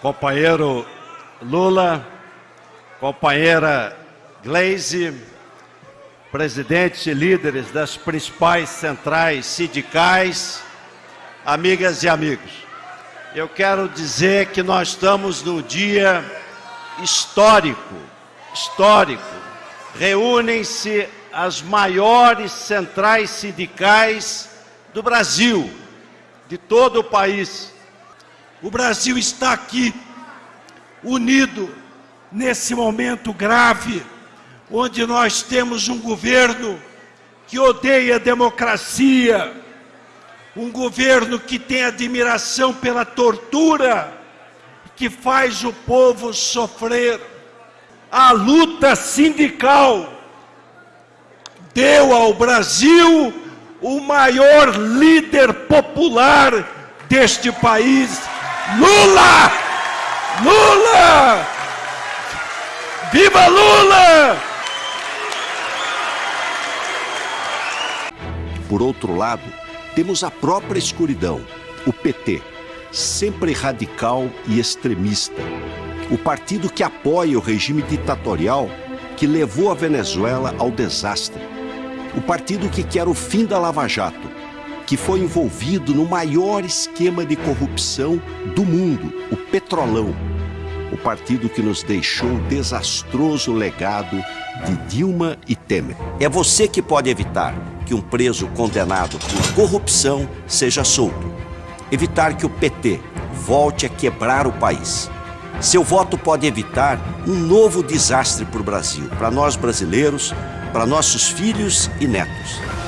companheiro Lula, companheira Glaze, presidentes e líderes das principais centrais sindicais, amigas e amigos. Eu quero dizer que nós estamos num dia histórico, histórico. Reúnem-se as maiores centrais sindicais do Brasil, de todo o país. O Brasil está aqui, unido, nesse momento grave, onde nós temos um governo que odeia a democracia, um governo que tem admiração pela tortura, que faz o povo sofrer. A luta sindical deu ao Brasil o maior líder popular deste país, Lula! Lula! Viva Lula! Por outro lado, temos a própria escuridão, o PT, sempre radical e extremista. O partido que apoia o regime ditatorial que levou a Venezuela ao desastre. O partido que quer o fim da Lava Jato, que foi envolvido no maior esquema de corrupção do mundo, o Petrolão. O partido que nos deixou o desastroso legado de Dilma e Temer. É você que pode evitar que um preso condenado por corrupção seja solto. Evitar que o PT volte a quebrar o país. Seu voto pode evitar um novo desastre para o Brasil, para nós brasileiros, para nossos filhos e netos.